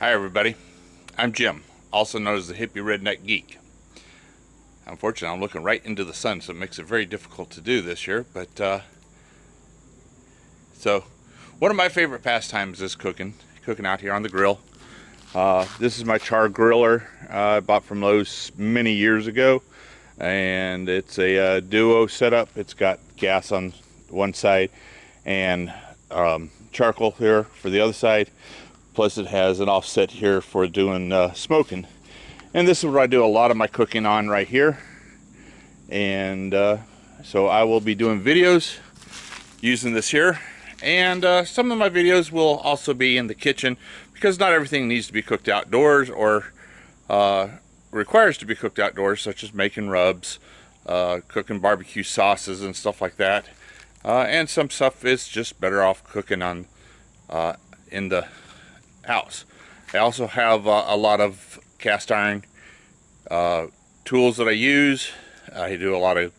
Hi everybody, I'm Jim, also known as the Hippie Redneck Geek. Unfortunately, I'm looking right into the sun, so it makes it very difficult to do this year, but uh, so one of my favorite pastimes is cooking, cooking out here on the grill. Uh, this is my char griller uh, I bought from Lowe's many years ago, and it's a uh, duo setup. It's got gas on one side and um, charcoal here for the other side plus it has an offset here for doing uh, smoking. And this is where I do a lot of my cooking on right here. And uh, so I will be doing videos using this here. And uh, some of my videos will also be in the kitchen because not everything needs to be cooked outdoors or uh, requires to be cooked outdoors such as making rubs uh, cooking barbecue sauces and stuff like that. Uh, and some stuff is just better off cooking on in the house. I also have uh, a lot of cast iron uh, tools that I use. I do a lot of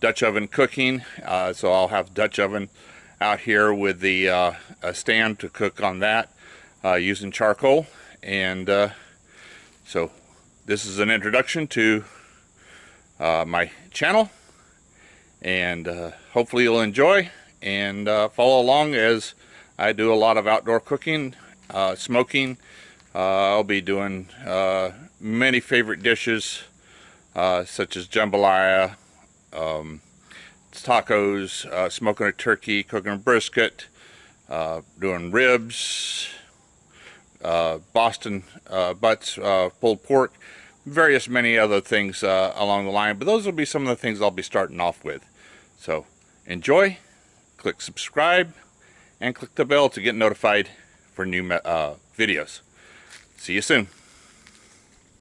Dutch oven cooking, uh, so I'll have Dutch oven out here with the uh, stand to cook on that uh, using charcoal. And uh, so this is an introduction to my channel and hopefully you'll enjoy and follow along as I do a lot of outdoor cooking smoking. Uh, I'll be doing uh, many favorite dishes such as jambalaya, um, tacos, smoking a turkey, cooking a brisket, doing ribs, Boston butts, pulled pork, various many other things uh, along the line. But those will be some of the things I'll be starting off with. So enjoy click subscribe and click the bell to get notified for new uh, videos. See you soon.